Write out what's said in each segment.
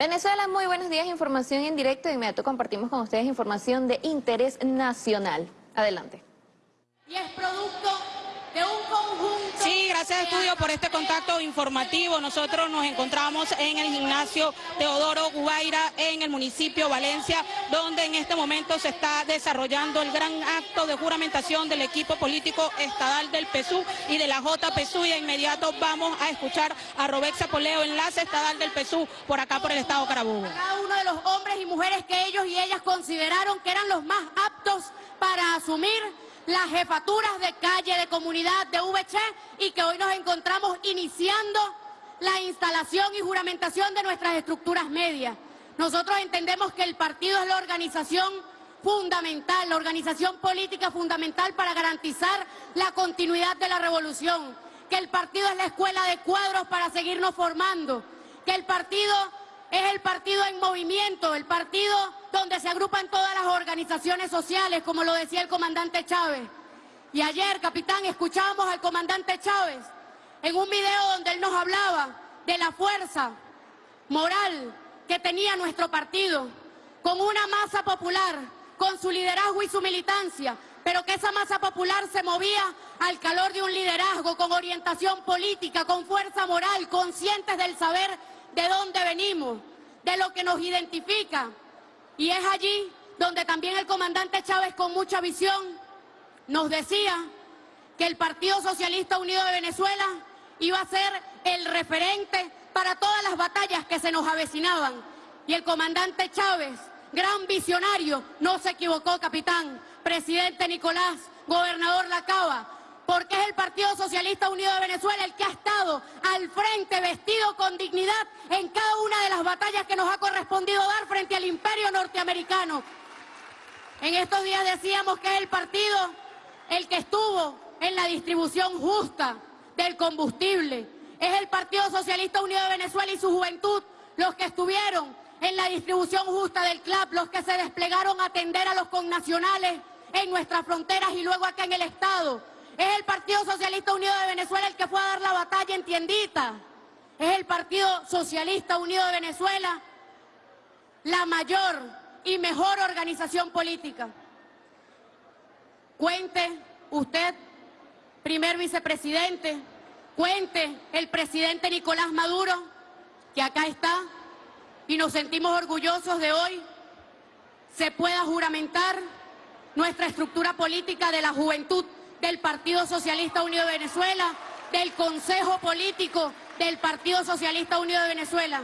Venezuela, muy buenos días, información en directo. De inmediato compartimos con ustedes información de interés nacional. Adelante. Y es producto de un conjunto... Sí, gracias Estudio por este contacto informativo. Nosotros nos encontramos en el gimnasio Teodoro Guaira en el municipio Valencia, donde en este momento se está desarrollando el gran acto de juramentación del equipo político estadal del PSU y de la JPSU. Y de inmediato vamos a escuchar a Robexa Poleo, enlace estadal del PSU, por acá por el estado Carabobo. Cada uno de los hombres y mujeres que ellos y ellas consideraron que eran los más aptos para asumir las jefaturas de calle, de comunidad, de VC y que hoy nos encontramos iniciando la instalación y juramentación de nuestras estructuras medias. Nosotros entendemos que el partido es la organización fundamental, la organización política fundamental para garantizar la continuidad de la revolución, que el partido es la escuela de cuadros para seguirnos formando, que el partido es el partido en movimiento, el partido donde se agrupan todas las organizaciones sociales, como lo decía el comandante Chávez. Y ayer, capitán, escuchábamos al comandante Chávez en un video donde él nos hablaba de la fuerza moral que tenía nuestro partido, con una masa popular, con su liderazgo y su militancia, pero que esa masa popular se movía al calor de un liderazgo, con orientación política, con fuerza moral, conscientes del saber de dónde venimos, de lo que nos identifica. Y es allí donde también el comandante Chávez, con mucha visión, nos decía que el Partido Socialista Unido de Venezuela iba a ser el referente para todas las batallas que se nos avecinaban. Y el comandante Chávez, gran visionario, no se equivocó, capitán. Presidente Nicolás, gobernador Lacaba, porque es el Partido Socialista Unido de Venezuela el que ha estado al frente, vestido con dignidad en cada una de las batallas que nos ha correspondido dar frente al imperio norteamericano. En estos días decíamos que es el partido el que estuvo en la distribución justa del combustible. Es el Partido Socialista Unido de Venezuela y su juventud los que estuvieron en la distribución justa del CLAP, los que se desplegaron a atender a los connacionales en nuestras fronteras y luego acá en el Estado. Es el Partido Socialista Unido de Venezuela el que fue a dar la batalla en Tiendita. Es el Partido Socialista Unido de Venezuela la mayor y mejor organización política. Cuente usted, primer vicepresidente, cuente el presidente Nicolás Maduro, que acá está, y nos sentimos orgullosos de hoy, se pueda juramentar nuestra estructura política de la juventud del Partido Socialista Unido de Venezuela, del Consejo Político del Partido Socialista Unido de Venezuela.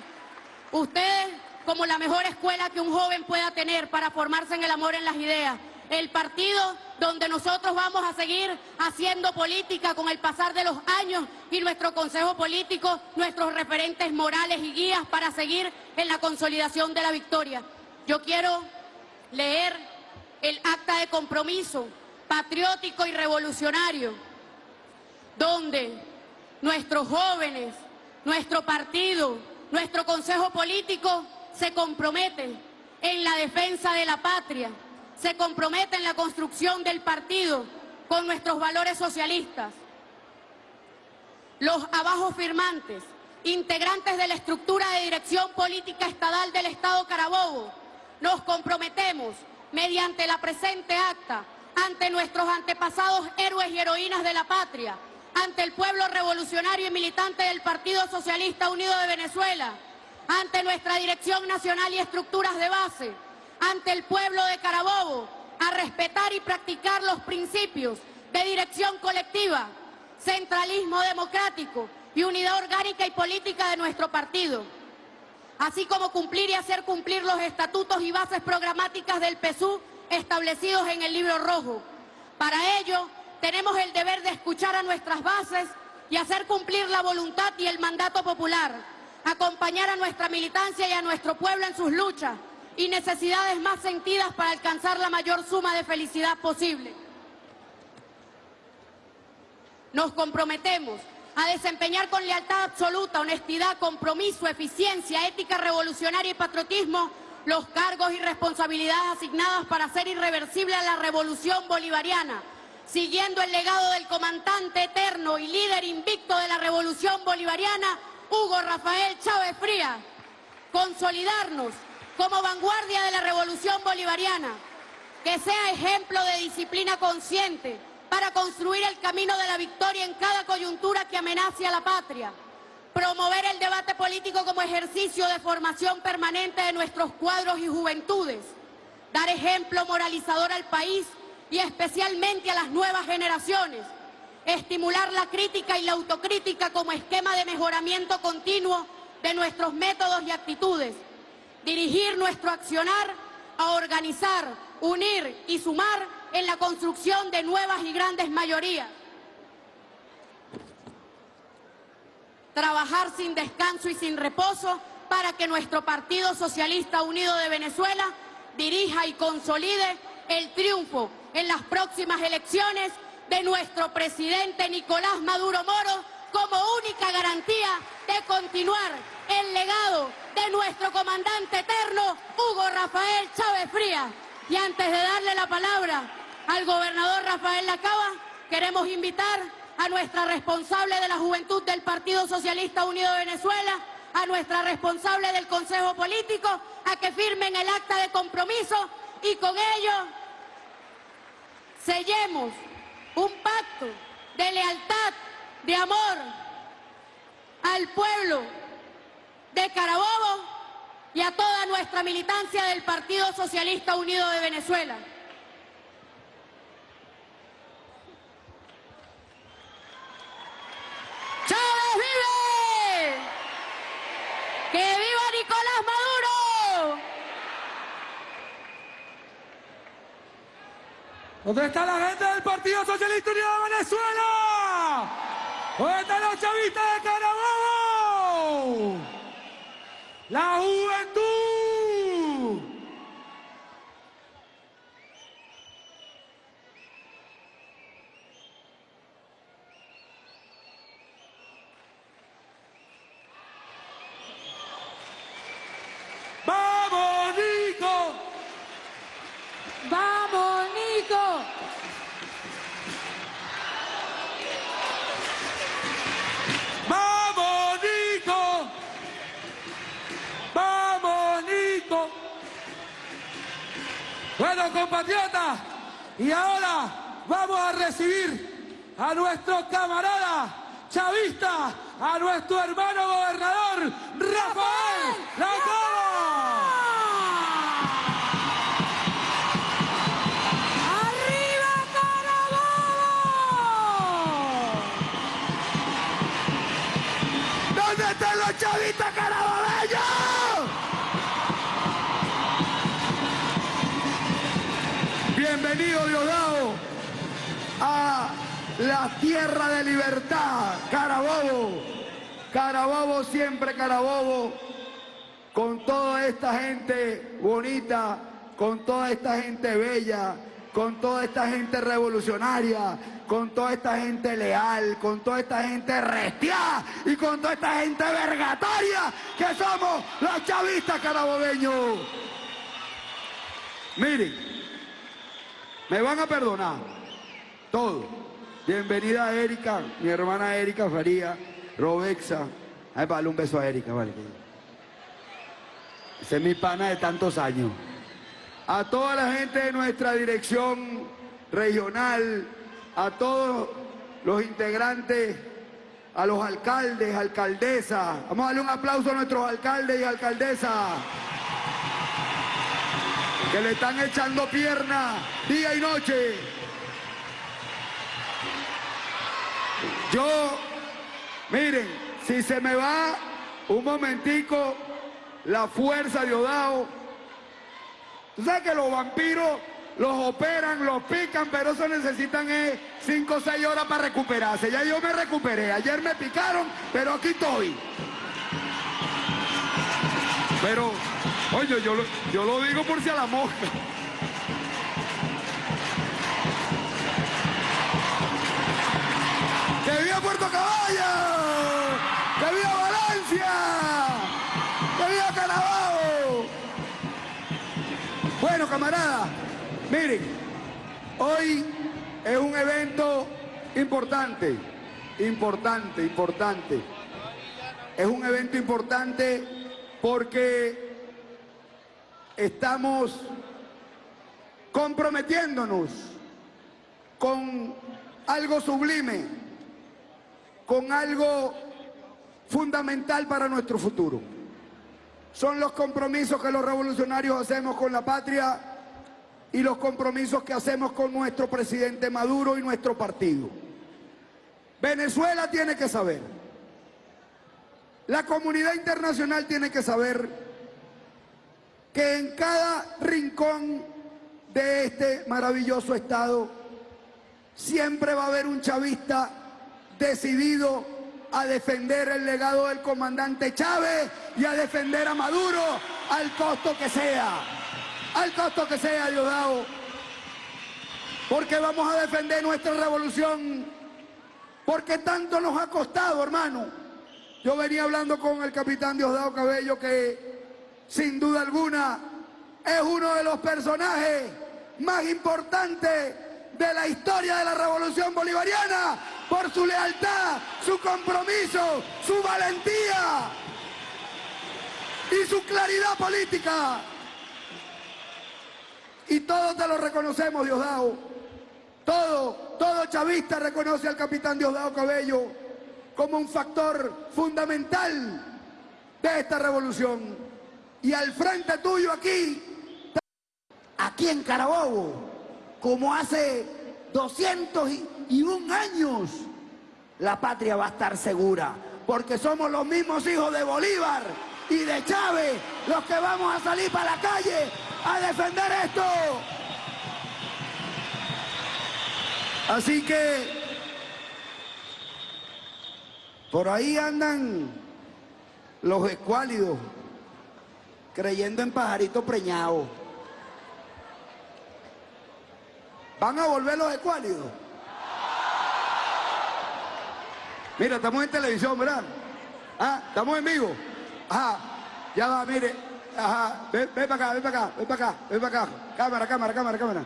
Ustedes, como la mejor escuela que un joven pueda tener para formarse en el amor en las ideas, el partido donde nosotros vamos a seguir haciendo política con el pasar de los años y nuestro Consejo Político, nuestros referentes morales y guías para seguir en la consolidación de la victoria. Yo quiero leer el acta de compromiso patriótico y revolucionario, donde nuestros jóvenes, nuestro partido, nuestro consejo político se comprometen en la defensa de la patria, se comprometen en la construcción del partido con nuestros valores socialistas. Los abajo firmantes, integrantes de la estructura de dirección política estadal del Estado Carabobo, nos comprometemos mediante la presente acta ante nuestros antepasados héroes y heroínas de la patria, ante el pueblo revolucionario y militante del Partido Socialista Unido de Venezuela, ante nuestra dirección nacional y estructuras de base, ante el pueblo de Carabobo, a respetar y practicar los principios de dirección colectiva, centralismo democrático y unidad orgánica y política de nuestro partido, así como cumplir y hacer cumplir los estatutos y bases programáticas del PSU establecidos en el libro rojo. Para ello, tenemos el deber de escuchar a nuestras bases y hacer cumplir la voluntad y el mandato popular, acompañar a nuestra militancia y a nuestro pueblo en sus luchas y necesidades más sentidas para alcanzar la mayor suma de felicidad posible. Nos comprometemos a desempeñar con lealtad absoluta, honestidad, compromiso, eficiencia, ética revolucionaria y patriotismo los cargos y responsabilidades asignadas para hacer irreversible la revolución bolivariana, siguiendo el legado del comandante eterno y líder invicto de la revolución bolivariana, Hugo Rafael Chávez Frías. consolidarnos como vanguardia de la revolución bolivariana, que sea ejemplo de disciplina consciente para construir el camino de la victoria en cada coyuntura que amenace a la patria, promover el debate político como ejercicio de formación permanente de nuestros cuadros y juventudes, dar ejemplo moralizador al país y especialmente a las nuevas generaciones, estimular la crítica y la autocrítica como esquema de mejoramiento continuo de nuestros métodos y actitudes, dirigir nuestro accionar a organizar, unir y sumar en la construcción de nuevas y grandes mayorías. Trabajar sin descanso y sin reposo para que nuestro Partido Socialista Unido de Venezuela dirija y consolide el triunfo en las próximas elecciones de nuestro presidente Nicolás Maduro Moro como única garantía de continuar el legado de nuestro comandante eterno Hugo Rafael Chávez Frías. Y antes de darle la palabra al gobernador Rafael Lacaba, queremos invitar a nuestra responsable de la juventud del Partido Socialista Unido de Venezuela, a nuestra responsable del Consejo Político, a que firmen el acta de compromiso y con ello sellemos un pacto de lealtad, de amor al pueblo de Carabobo y a toda nuestra militancia del Partido Socialista Unido de Venezuela. ¡Chávez vive! ¡Que viva Nicolás Maduro! ¿Dónde está la gente del Partido Socialista Unido de Venezuela? ¿Dónde están los chavistas de Carabobo? La juventud. Están los chavistas carabobeños? Bienvenido Diosdado a la tierra de libertad, Carabobo. Carabobo, siempre Carabobo, con toda esta gente bonita, con toda esta gente bella, con toda esta gente revolucionaria, con toda esta gente leal, con toda esta gente restiada y con toda esta gente vergatoria que somos los chavistas carabobeños. Miren, me van a perdonar todo. Bienvenida Erika, mi hermana Erika Faría, Robexa. Ay, vale, un beso a Erika, vale. Esa es mi pana de tantos años. A toda la gente de nuestra dirección regional, a todos los integrantes, a los alcaldes, alcaldesas. Vamos a darle un aplauso a nuestros alcaldes y alcaldesas que le están echando pierna día y noche. Yo, miren, si se me va un momentico la fuerza de Odao, tú sabes que los vampiros los operan, los pican, pero eso necesitan 5 o 6 horas para recuperarse. Ya yo me recuperé, ayer me picaron, pero aquí estoy. Pero, oye, yo lo, digo por si a la mosca. ¡Que viva Puerto Caballo! ¡Que viva Valencia! ¡Que viva Carabobo! Bueno, camaradas, miren, hoy es un evento importante, importante, importante. Es un evento importante porque estamos comprometiéndonos con algo sublime, con algo fundamental para nuestro futuro. Son los compromisos que los revolucionarios hacemos con la patria y los compromisos que hacemos con nuestro presidente Maduro y nuestro partido. Venezuela tiene que saber, la comunidad internacional tiene que saber que en cada rincón de este maravilloso Estado siempre va a haber un chavista decidido a defender el legado del comandante Chávez y a defender a Maduro al costo que sea, al costo que sea, Diosdado, porque vamos a defender nuestra revolución, porque tanto nos ha costado, hermano. Yo venía hablando con el capitán Diosdado Cabello que sin duda alguna es uno de los personajes más importantes de la historia de la revolución bolivariana por su lealtad, su compromiso, su valentía y su claridad política. Y todos te lo reconocemos, Diosdado. Todo, todo chavista reconoce al capitán Diosdado Cabello como un factor fundamental de esta revolución. Y al frente tuyo aquí, aquí en Carabobo, como hace 201 años, la patria va a estar segura, porque somos los mismos hijos de Bolívar y de Chávez los que vamos a salir para la calle a defender esto. Así que por ahí andan los escuálidos creyendo en pajaritos preñados. ¿Van a volver los escuálidos? Mira, estamos en televisión, ¿verdad? Ah, estamos en vivo. Ajá, ya va, mire. Ajá, ven, ven para acá, ven para acá, ven para acá, ven para acá. Cámara, cámara, cámara, cámara.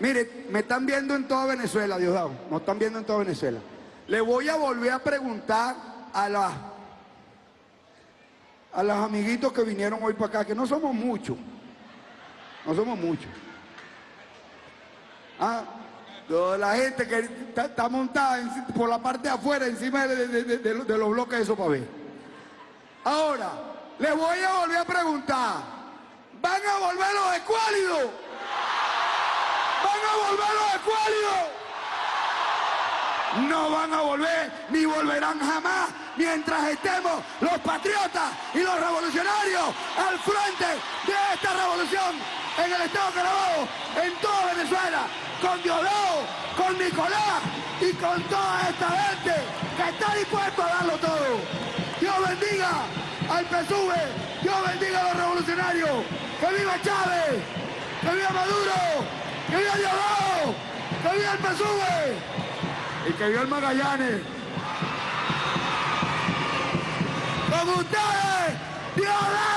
Mire, me están viendo en toda Venezuela, Diosdado. Nos están viendo en toda Venezuela. Le voy a volver a preguntar a las a los amiguitos que vinieron hoy para acá, que no somos muchos. No somos muchos. Ah, toda la gente que está, montada por la parte de afuera, encima de, los bloques de sopa B. Ahora, les voy a volver a preguntar, ¿van a volver los escuálidos? ¿Van a volver los escuálidos? No van a volver, ni volverán jamás, mientras estemos los patriotas y los revolucionarios al frente de esta revolución en el Estado Carabobo, en toda Venezuela, con Diosdado, con Nicolás y con toda esta gente que está dispuesto a darlo todo. Dios bendiga al PSUV, Dios bendiga a los revolucionarios, que viva Chávez, que viva Maduro, que viva Diosdado, que viva el PSUV y que viva el Magallanes. Con ustedes, Diosdado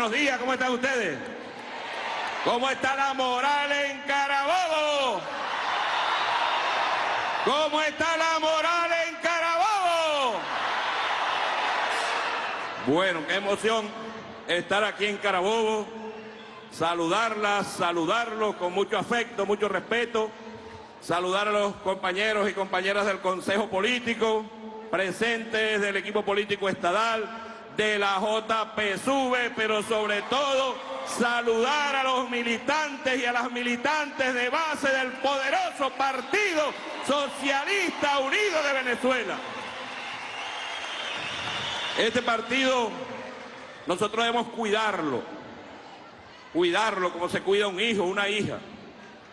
buenos días, ¿cómo están ustedes? ¿Cómo está la moral en Carabobo? ¿Cómo está la moral en Carabobo? Bueno, qué emoción estar aquí en Carabobo, saludarlas, saludarlos con mucho afecto, mucho respeto, saludar a los compañeros y compañeras del Consejo Político, presentes del equipo político estadal, de la JPSUV, pero sobre todo saludar a los militantes y a las militantes de base del poderoso Partido Socialista Unido de Venezuela. Este partido nosotros debemos cuidarlo, cuidarlo como se cuida un hijo, una hija,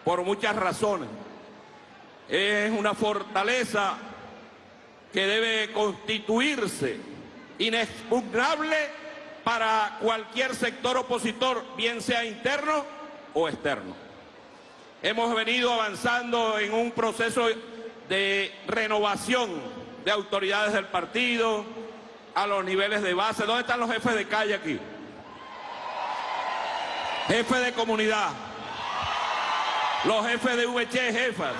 por muchas razones. Es una fortaleza que debe constituirse inexpugnable para cualquier sector opositor, bien sea interno o externo. Hemos venido avanzando en un proceso de renovación de autoridades del partido a los niveles de base. ¿Dónde están los jefes de calle aquí? Jefe de comunidad. Los jefes de VC, jefas.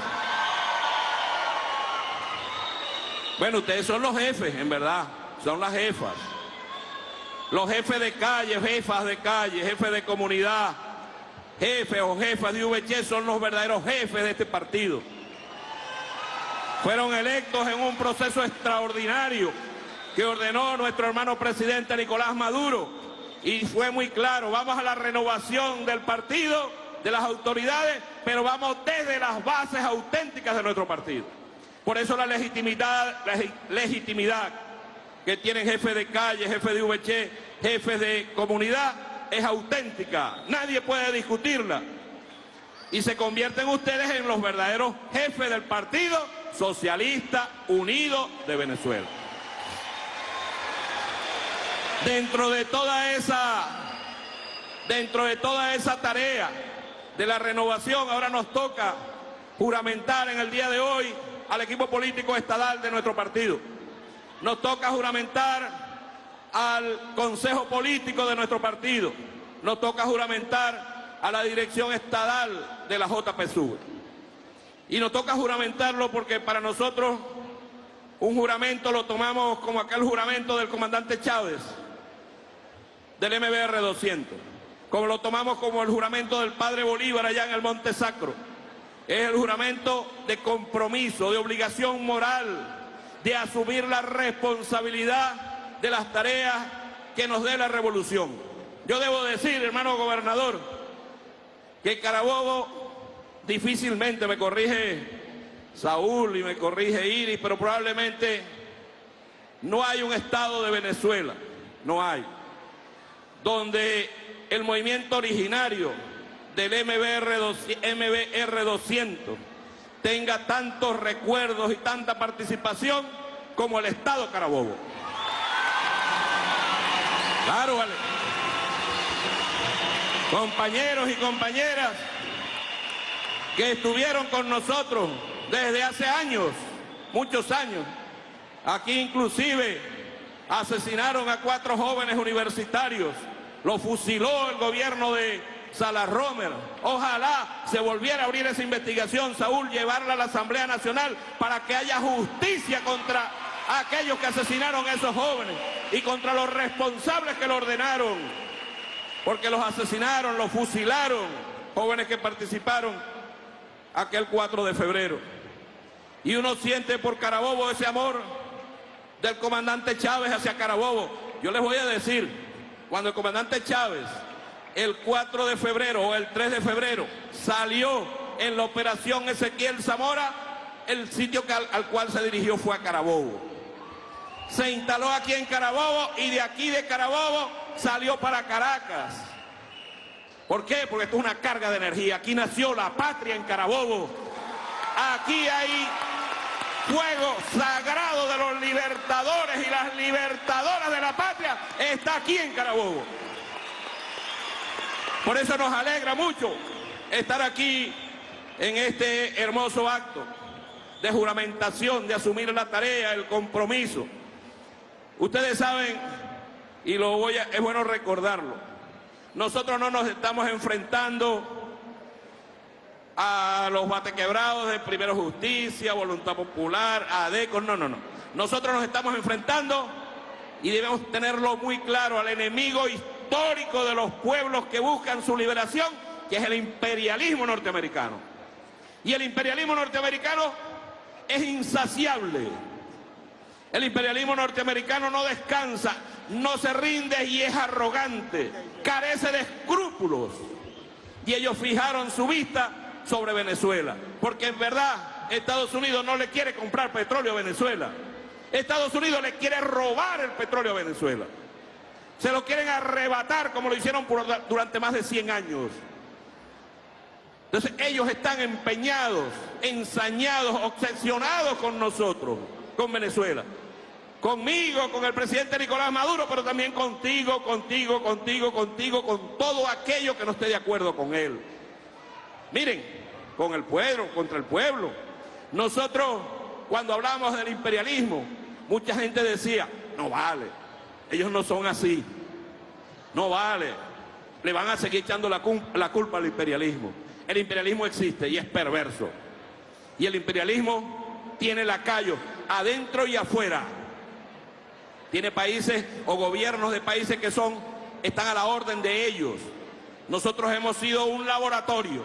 Bueno, ustedes son los jefes, en verdad. Son las jefas. Los jefes de calle, jefas de calle, jefes de comunidad, jefes o jefas de VC son los verdaderos jefes de este partido. Fueron electos en un proceso extraordinario que ordenó nuestro hermano presidente Nicolás Maduro y fue muy claro, vamos a la renovación del partido, de las autoridades, pero vamos desde las bases auténticas de nuestro partido. Por eso la legitimidad, la legitimidad que tienen jefes de calle, jefes de VC, jefes de comunidad, es auténtica. Nadie puede discutirla. Y se convierten ustedes en los verdaderos jefes del partido Socialista Unido de Venezuela. Dentro de toda esa, dentro de toda esa tarea de la renovación, ahora nos toca juramentar en el día de hoy al equipo político estadal de nuestro partido. Nos toca juramentar al Consejo Político de nuestro partido. Nos toca juramentar a la dirección estadal de la JPSUV. Y nos toca juramentarlo porque para nosotros un juramento lo tomamos como aquel juramento del comandante Chávez, del MBR 200, como lo tomamos como el juramento del padre Bolívar allá en el Monte Sacro. Es el juramento de compromiso, de obligación moral, de asumir la responsabilidad de las tareas que nos dé la revolución. Yo debo decir, hermano gobernador, que Carabobo difícilmente me corrige Saúl y me corrige Iris, pero probablemente no hay un estado de Venezuela, no hay, donde el movimiento originario del MBR, 200, MBR 200 tenga tantos recuerdos y tanta participación como el Estado Carabobo. Claro, vale. Compañeros y compañeras que estuvieron con nosotros desde hace años, muchos años. Aquí inclusive asesinaron a cuatro jóvenes universitarios. Lo fusiló el gobierno de Salas Romer. Ojalá se volviera a abrir esa investigación, Saúl, llevarla a la Asamblea Nacional para que haya justicia contra aquellos que asesinaron a esos jóvenes y contra los responsables que lo ordenaron. Porque los asesinaron, los fusilaron, jóvenes que participaron aquel 4 de febrero. Y uno siente por Carabobo ese amor del comandante Chávez hacia Carabobo. Yo les voy a decir, cuando el comandante Chávez el 4 de febrero o el 3 de febrero salió en la operación Ezequiel Zamora, el sitio al, cual se dirigió fue a Carabobo. Se instaló aquí en Carabobo y de aquí de Carabobo salió para Caracas. ¿Por qué? Porque esto es una carga de energía. Aquí nació la patria en Carabobo. Aquí hay fuego sagrado de los libertadores y las libertadoras de la patria. Está aquí en Carabobo. Por eso nos alegra mucho estar aquí en este hermoso acto de juramentación, de asumir la tarea, el compromiso. Ustedes saben, y lo voy a, es bueno recordarlo, nosotros no nos estamos enfrentando a los batequebrados de Primero Justicia, Voluntad Popular, ADECO, no, no, no. Nosotros nos estamos enfrentando y debemos tenerlo muy claro al enemigo histórico de los pueblos que buscan su liberación, que es el imperialismo norteamericano. Y el imperialismo norteamericano es insaciable. El imperialismo norteamericano no descansa, no se rinde y es arrogante, carece de escrúpulos. Y ellos fijaron su vista sobre Venezuela, porque en verdad Estados Unidos no le quiere comprar petróleo a Venezuela. Estados Unidos le quiere robar el petróleo a Venezuela. Se lo quieren arrebatar como lo hicieron durante más de 100 años. Entonces ellos están empeñados, ensañados, obsesionados con nosotros, con Venezuela. Conmigo, con el presidente Nicolás Maduro, pero también contigo, contigo, contigo, contigo, con todo aquello que no esté de acuerdo con él. Miren, con el pueblo, contra el pueblo. Nosotros, cuando hablamos del imperialismo, mucha gente decía, no vale, ellos no son así, no vale, le van a seguir echando la, la culpa al imperialismo. El imperialismo existe y es perverso. Y el imperialismo tiene lacayos adentro y afuera. Tiene países o gobiernos de países que son, están a la orden de ellos. Nosotros hemos sido un laboratorio.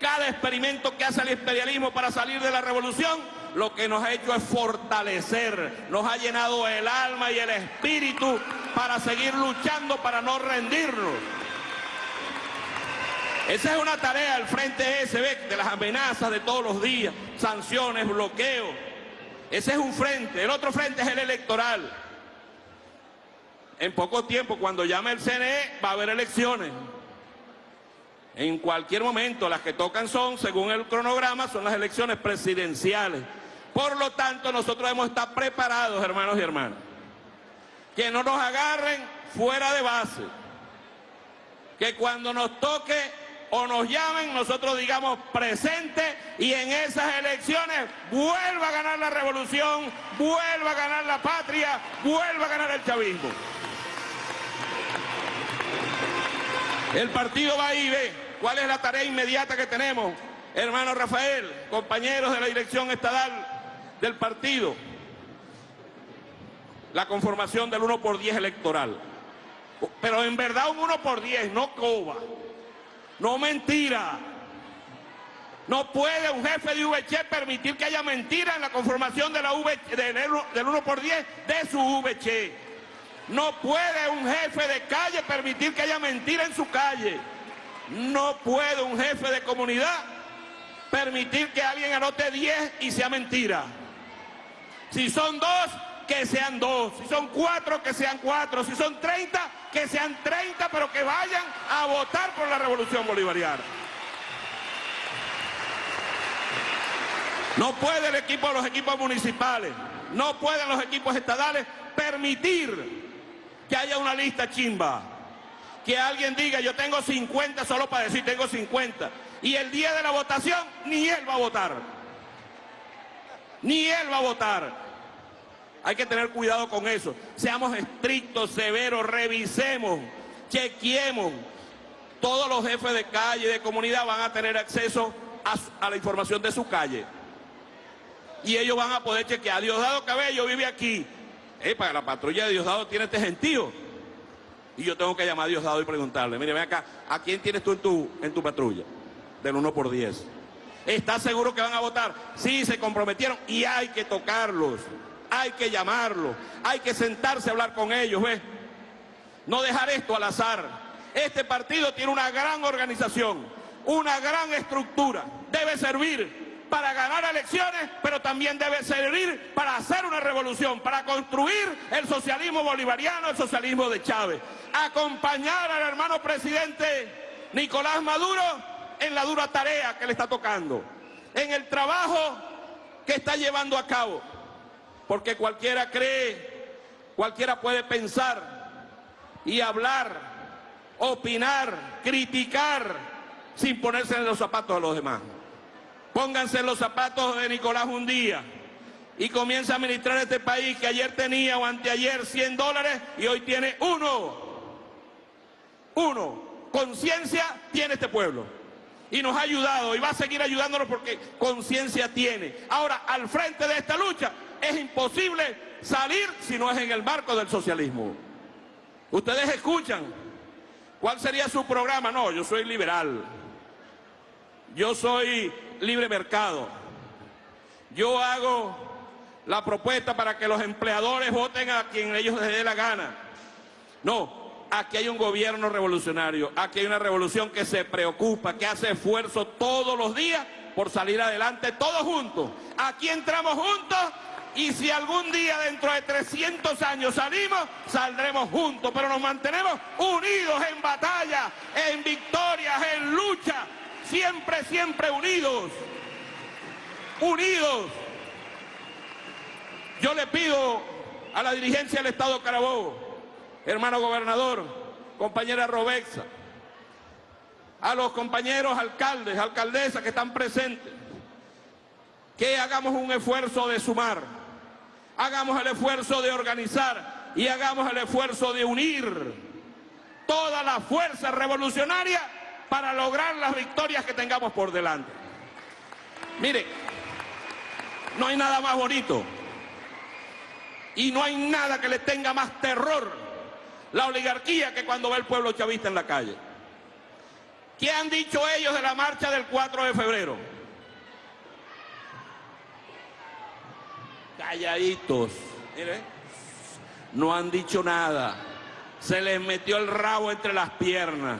Cada experimento que hace el imperialismo para salir de la revolución, lo que nos ha hecho es fortalecer, nos ha llenado el alma y el espíritu para seguir luchando, para no rendirnos. Esa es una tarea del Frente SB, de las amenazas de todos los días, sanciones, bloqueos. Ese es un frente. El otro frente es el electoral. En poco tiempo, cuando llame el CNE, va a haber elecciones. En cualquier momento, las que tocan son, según el cronograma, son las elecciones presidenciales. Por lo tanto, nosotros debemos estar preparados, hermanos y hermanas. Que no nos agarren fuera de base. Que cuando nos toque o nos llamen, nosotros digamos presente y en esas elecciones vuelva a ganar la revolución, vuelva a ganar la patria, vuelva a ganar el chavismo. El partido va ahí, ve cuál es la tarea inmediata que tenemos. Hermano Rafael, compañeros de la dirección estadal del partido, la conformación del 1 por 10 electoral. Pero en verdad un 1 por 10, no coba. No mentira. No puede un jefe de VC permitir que haya mentira en la conformación del 1 por 10 de su VC. No puede un jefe de calle permitir que haya mentira en su calle. No puede un jefe de comunidad permitir que alguien anote 10 y sea mentira. Si son dos, que sean dos. Si son cuatro, que sean cuatro. Si son 30, que sean 30, pero que vayan a votar por la revolución bolivariana. No puede el equipo, los equipos municipales, no pueden los equipos estadales permitir que haya una lista chimba. Que alguien diga, yo tengo 50 solo para decir tengo 50. Y el día de la votación, ni él va a votar. Ni él va a votar. Hay que tener cuidado con eso. Seamos estrictos, severos, revisemos, chequeemos. Todos los jefes de calle de comunidad van a tener acceso a, la información de su calle. Y ellos van a poder chequear. Diosdado Cabello vive aquí. para la patrulla de Diosdado tiene este gentío. Y yo tengo que llamar a Diosdado y preguntarle, mire, ven acá, ¿a quién tienes tú en tu, en tu patrulla? Del 1 por 10. ¿Estás seguro que van a votar? Sí, se comprometieron y hay que tocarlos hay que llamarlo, hay que sentarse a hablar con ellos, ¿ves? No dejar esto al azar. Este partido tiene una gran organización, una gran estructura, debe servir para ganar elecciones, pero también debe servir para hacer una revolución, para construir el socialismo bolivariano, el socialismo de Chávez. Acompañar al hermano presidente Nicolás Maduro en la dura tarea que le está tocando, en el trabajo que está llevando a cabo porque cualquiera cree, cualquiera puede pensar y hablar, opinar, criticar, sin ponerse en los zapatos de los demás. Pónganse los zapatos de Nicolás un día y comienza a administrar este país que ayer tenía o anteayer 100 dólares y hoy tiene uno. Uno. Conciencia tiene este pueblo. Y nos ha ayudado y va a seguir ayudándonos porque conciencia tiene. Ahora, al frente de esta lucha es imposible salir si no es en el marco del socialismo. Ustedes escuchan, ¿cuál sería su programa? No, yo soy liberal. Yo soy libre mercado. Yo hago la propuesta para que los empleadores voten a quien ellos les dé la gana. No, aquí hay un gobierno revolucionario, aquí hay una revolución que se preocupa, que hace esfuerzo todos los días por salir adelante, todos juntos. Aquí entramos juntos y si algún día dentro de 300 años salimos, saldremos juntos, pero nos mantenemos unidos en batalla, en victorias, en lucha, siempre, siempre unidos, unidos. Yo le pido a la dirigencia del Estado Carabobo, hermano gobernador, compañera Robexa, a los compañeros alcaldes, alcaldesas que están presentes, que hagamos un esfuerzo de sumar hagamos el esfuerzo de organizar y hagamos el esfuerzo de unir toda la fuerza revolucionaria para lograr las victorias que tengamos por delante. Mire, no hay nada más bonito y no hay nada que le tenga más terror la oligarquía que cuando ve el pueblo chavista en la calle. ¿Qué han dicho ellos de la marcha del 4 de febrero? calladitos. Mire, no han dicho nada. Se les metió el rabo entre las piernas.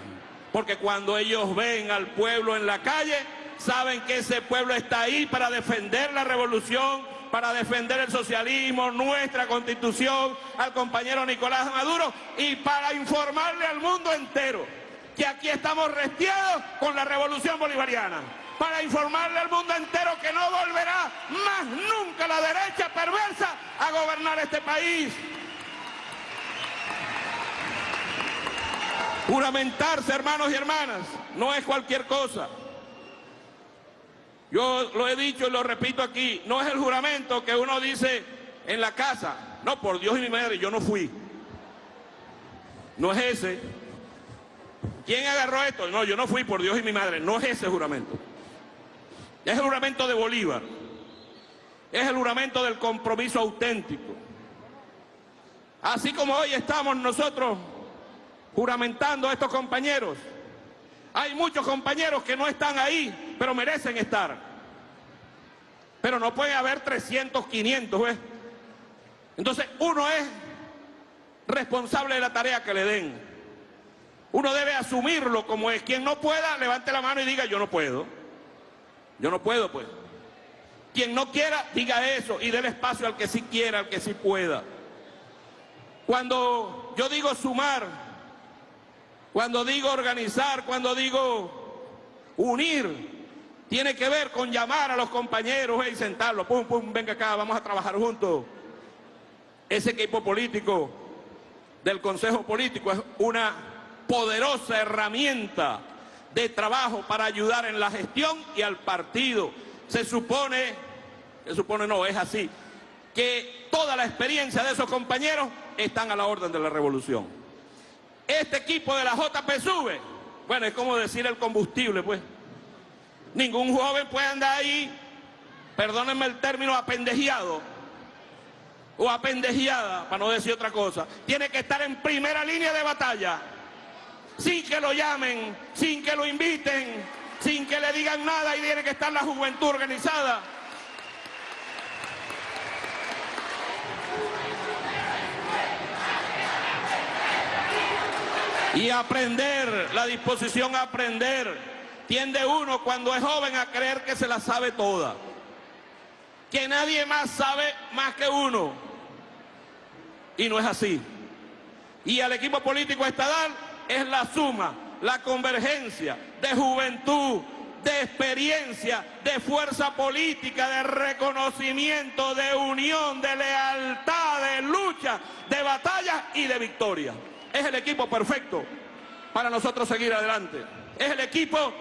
Porque cuando ellos ven al pueblo en la calle, saben que ese pueblo está ahí para defender la revolución, para defender el socialismo, nuestra constitución, al compañero Nicolás Maduro y para informarle al mundo entero que aquí estamos restiados con la revolución bolivariana para informarle al mundo entero que no volverá más nunca la derecha perversa a gobernar este país. Juramentarse, hermanos y hermanas, no es cualquier cosa. Yo lo he dicho y lo repito aquí, no es el juramento que uno dice en la casa, no, por Dios y mi madre, yo no fui. No es ese. ¿Quién agarró esto? No, yo no fui por Dios y mi madre, no es ese juramento. Es el juramento de Bolívar. Es el juramento del compromiso auténtico. Así como hoy estamos nosotros juramentando a estos compañeros. Hay muchos compañeros que no están ahí, pero merecen estar. Pero no puede haber 300, 500, ¿ves? Entonces uno es responsable de la tarea que le den. Uno debe asumirlo como es. Quien no pueda, levante la mano y diga yo no puedo. Yo no puedo, pues. Quien no quiera, diga eso y dé espacio al que sí quiera, al que sí pueda. Cuando yo digo sumar, cuando digo organizar, cuando digo unir, tiene que ver con llamar a los compañeros y sentarlos, pum, pum, venga acá, vamos a trabajar juntos. Ese equipo político del Consejo Político es una poderosa herramienta de trabajo para ayudar en la gestión y al partido. Se supone, se supone no, es así, que toda la experiencia de esos compañeros están a la orden de la revolución. Este equipo de la JP sube, bueno, es como decir el combustible, pues. Ningún joven puede andar ahí, perdónenme el término, apendejeado o apendejeada, para no decir otra cosa. Tiene que estar en primera línea de batalla, sin que lo llamen, sin que lo inviten, sin que le digan nada y tiene que estar la juventud organizada. Y aprender, la disposición a aprender. Tiende uno cuando es joven a creer que se la sabe toda. Que nadie más sabe más que uno. Y no es así. Y al equipo político estadal es la suma, la convergencia de juventud, de experiencia, de fuerza política, de reconocimiento, de unión, de lealtad, de lucha, de batalla y de victoria. Es el equipo perfecto para nosotros seguir adelante. Es el equipo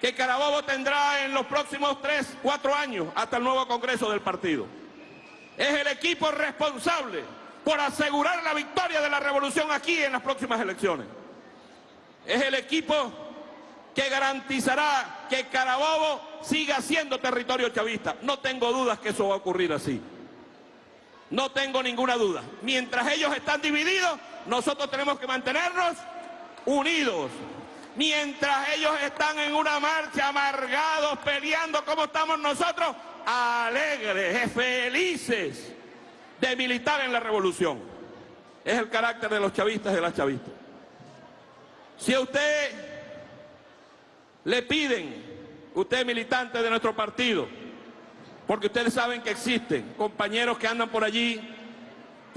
que Carabobo tendrá en los próximos tres, cuatro años hasta el nuevo Congreso del partido. Es el equipo responsable por asegurar la victoria de la revolución aquí en las próximas elecciones. Es el equipo que garantizará que Carabobo siga siendo territorio chavista. No tengo dudas que eso va a ocurrir así. No tengo ninguna duda. Mientras ellos están divididos, nosotros tenemos que mantenernos unidos. Mientras ellos están en una marcha amargados, peleando como estamos nosotros, alegres, felices de militar en la revolución. Es el carácter de los chavistas y de las chavistas. Si a usted le piden, usted militante de nuestro partido, porque ustedes saben que existen compañeros que andan por allí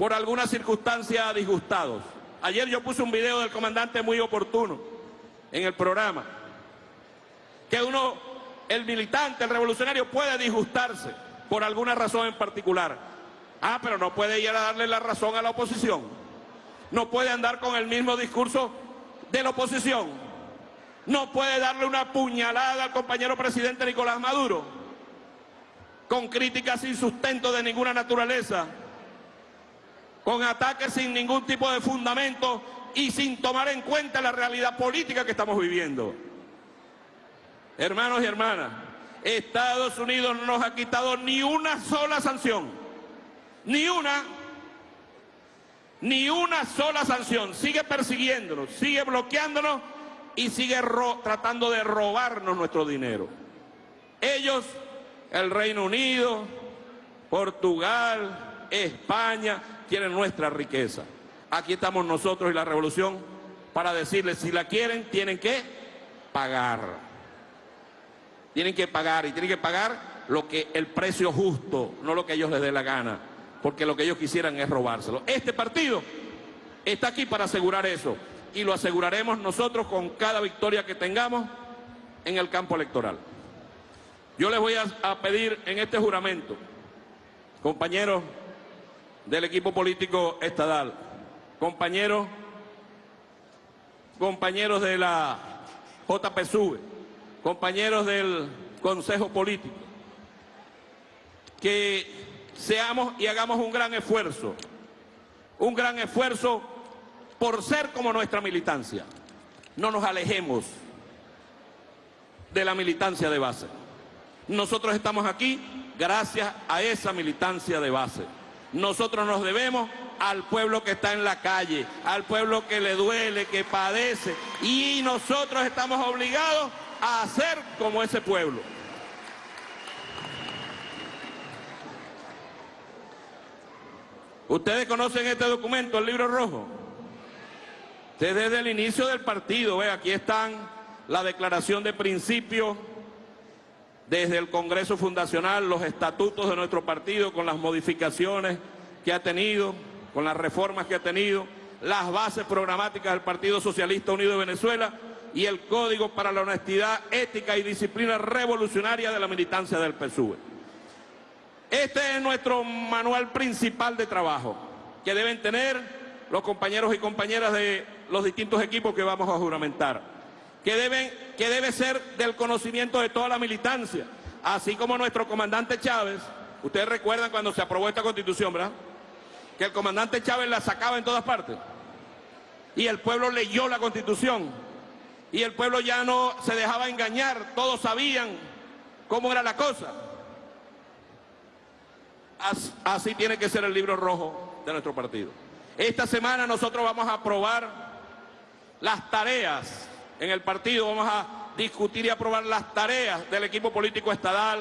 por alguna circunstancia disgustados. Ayer yo puse un video del comandante muy oportuno en el programa, que uno, el militante, el revolucionario puede disgustarse por alguna razón en particular. Ah, pero no puede ir a darle la razón a la oposición. No puede andar con el mismo discurso de la oposición. No puede darle una puñalada al compañero presidente Nicolás Maduro con críticas sin sustento de ninguna naturaleza, con ataques sin ningún tipo de fundamento y sin tomar en cuenta la realidad política que estamos viviendo. Hermanos y hermanas, Estados Unidos no nos ha quitado ni una sola sanción, ni una, ni una sola sanción. Sigue persiguiéndonos, sigue bloqueándonos y sigue tratando de robarnos nuestro dinero. Ellos, el Reino Unido, Portugal, España, quieren nuestra riqueza. Aquí estamos nosotros y la revolución para decirles, si la quieren, tienen que pagar. Tienen que pagar y tienen que pagar lo que el precio justo, no lo que ellos les dé la gana, porque lo que ellos quisieran es robárselo. Este partido está aquí para asegurar eso y lo aseguraremos nosotros con cada victoria que tengamos en el campo electoral. Yo les voy a, a pedir en este juramento, compañeros del equipo político estadal, compañeros, compañeros de la JPSUV, compañeros del Consejo Político, que seamos y hagamos un gran esfuerzo, un gran esfuerzo por ser como nuestra militancia. No nos alejemos de la militancia de base. Nosotros estamos aquí gracias a esa militancia de base. Nosotros nos debemos al pueblo que está en la calle, al pueblo que le duele, que padece, y nosotros estamos obligados a hacer como ese pueblo. Ustedes conocen este documento, el libro rojo. Desde el inicio del partido, ve, aquí están la declaración de principios, desde el Congreso Fundacional, los estatutos de nuestro partido con las modificaciones que ha tenido, con las reformas que ha tenido, las bases programáticas del Partido Socialista Unido de Venezuela y el Código para la Honestidad, Ética y Disciplina Revolucionaria de la Militancia del PSUV. Este es nuestro manual principal de trabajo que deben tener los compañeros y compañeras de los distintos equipos que vamos a juramentar, que, deben, que debe ser del conocimiento de toda la militancia, así como nuestro comandante Chávez, ustedes recuerdan cuando se aprobó esta constitución, ¿verdad? Que el comandante Chávez la sacaba en todas partes y el pueblo leyó la constitución y el pueblo ya no se dejaba engañar, todos sabían cómo era la cosa. Así tiene que ser el libro rojo de nuestro partido. Esta semana nosotros vamos a aprobar las tareas en el partido, vamos a discutir y aprobar las tareas del equipo político estadal,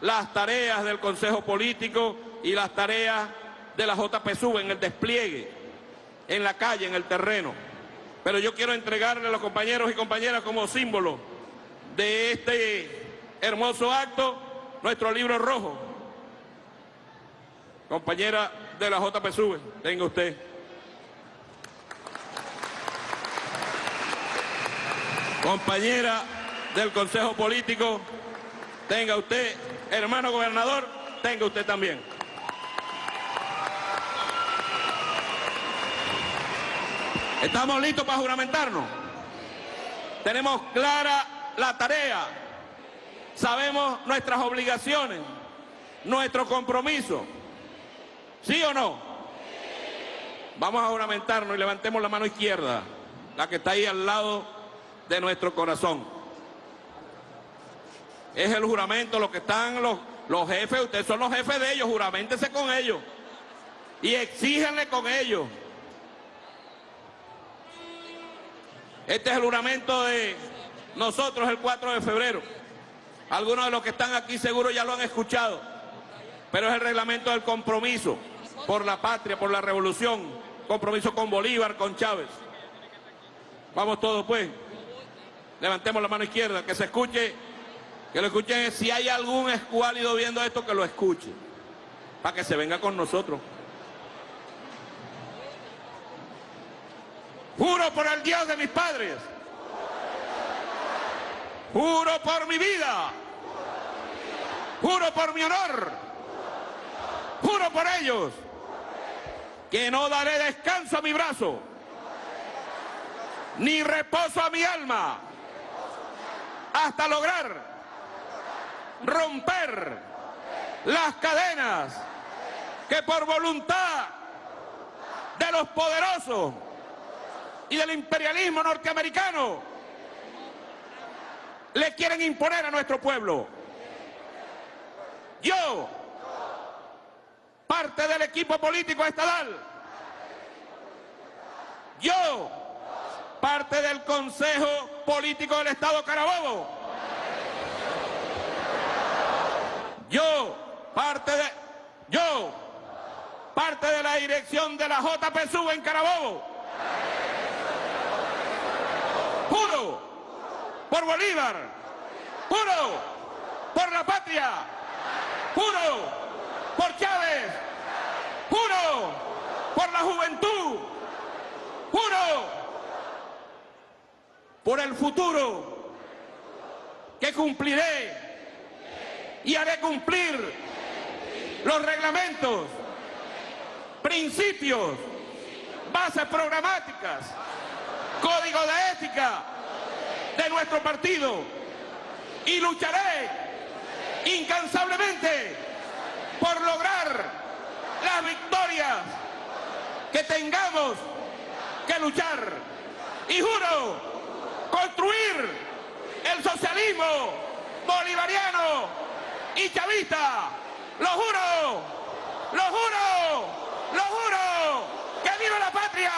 las tareas del Consejo Político y las tareas de la JPSU en el despliegue, en la calle, en el terreno. Pero yo quiero entregarle a los compañeros y compañeras como símbolo de este hermoso acto nuestro libro rojo, Compañera de la JPSUV, tenga usted. Compañera del Consejo Político, tenga usted. Hermano gobernador, tenga usted también. ¿Estamos listos para juramentarnos? Tenemos clara la tarea, sabemos nuestras obligaciones, nuestro compromiso. ¿Sí o no? Vamos a juramentarnos y levantemos la mano izquierda, la que está ahí al lado de nuestro corazón. Es el juramento, lo que están los, los jefes, ustedes son los jefes de ellos, juramentense con ellos y exíjanle con ellos. Este es el juramento de nosotros el 4 de febrero. Algunos de los que están aquí seguro ya lo han escuchado, pero es el reglamento del compromiso por la patria, por la revolución, compromiso con Bolívar, con Chávez. Vamos todos pues, levantemos la mano izquierda, que se escuche, que lo escuchen, si hay algún escuálido viendo esto, que lo escuche, para que se venga con nosotros. Juro por el Dios de mis padres. Juro por mi vida. Juro por mi honor. Juro por ellos que no daré descanso a mi brazo, ni reposo a mi alma, hasta lograr romper las cadenas que por voluntad de los poderosos y del imperialismo norteamericano le quieren imponer a nuestro pueblo. Yo parte del equipo político estadal. Yo, parte del Consejo Político del Estado Carabobo. Yo, parte de... Yo, parte de la dirección de la JPSU en Carabobo. Juro por Bolívar. Juro por la patria. Juro por Chávez, juro por la juventud, juro por el futuro que cumpliré y haré cumplir los reglamentos, principios, bases programáticas, código de ética de nuestro partido y lucharé incansablemente por lograr las victorias que tengamos que luchar. Y juro construir el socialismo bolivariano y chavista. Lo juro, lo juro, lo juro. ¡Que viva la patria!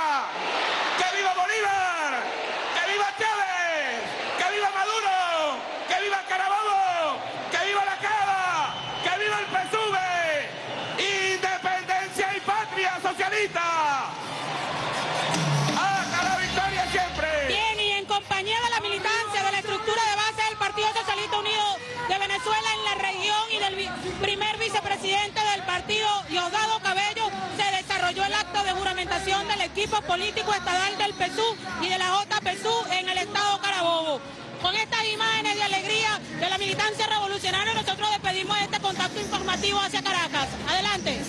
¡Que viva Bolívar! Primer vicepresidente del partido, Diosdado Cabello, se desarrolló el acto de juramentación del equipo político estatal del PSU y de la JPSU en el estado Carabobo. Con estas imágenes de alegría de la militancia revolucionaria, nosotros despedimos este contacto informativo hacia Caracas. Adelante.